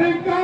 África.